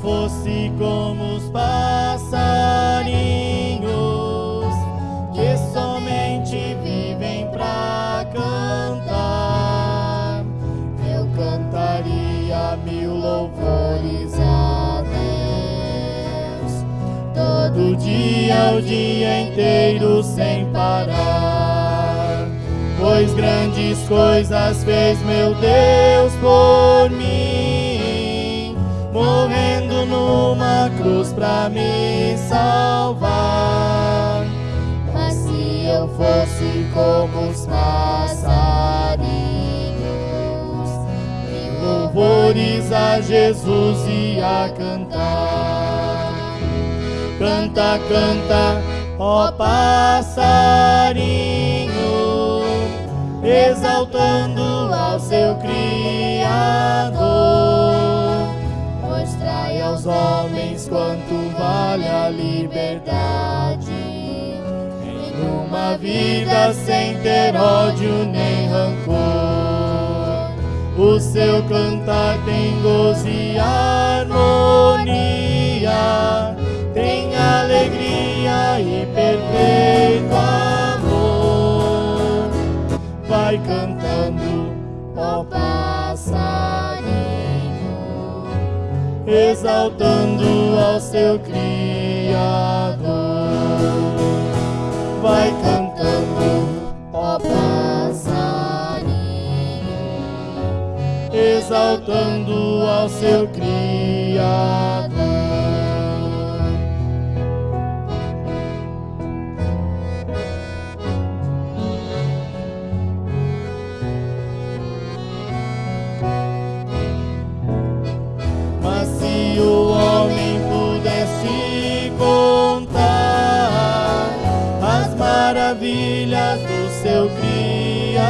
fosse como os passarinhos que somente vivem pra cantar, eu cantaria mil louvores a Deus. Todo dia, o dia inteiro sem parar. Pois grandes coisas fez meu Deus por mim, cruz pra me salvar. Mas se eu fosse como os passarinhos, louvores a Jesus ia cantar. Canta, canta, ó passarinho, exaltando ao seu Criador. Homens quanto vale a liberdade. Em uma vida sem ter ódio nem rancor. O seu cantar tem gozo e harmonia, tem alegria e perfeito amor. Vai cantando, ó passarinho, exaltando ao seu Criador. Vai cantando, ó passarinho exaltando ao seu Criador. Maravilhas do seu Criador,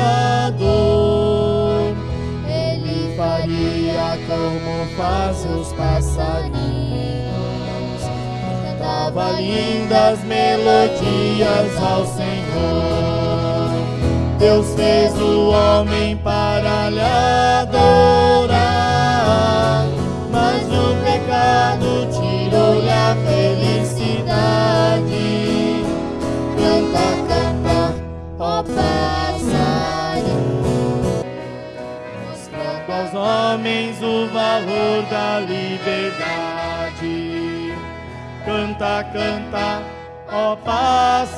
ele faria como fazem os passarinhos, cantava lindas melodias ao Senhor. Deus fez o homem para lhe adorar, homens o valor da liberdade. Canta, canta, ó passarinho,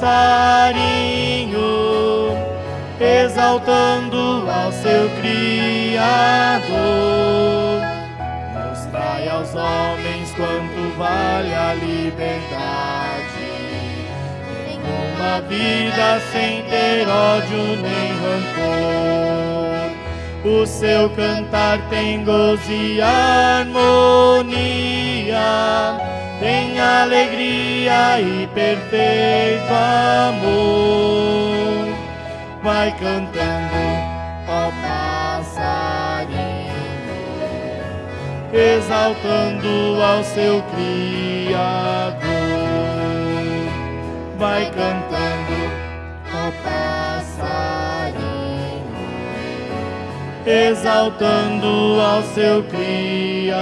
exaltando ao seu Criador. Mostrai aos homens quanto vale a liberdade. Em uma vida sem ter ódio nem rancor. O seu cantar tem gozo e harmonia, tem alegria e perfeito amor. Vai cantando, ó passarinho, exaltando ao seu Criador. Vai cantando, ó passarinho, exaltando ao seu Criador.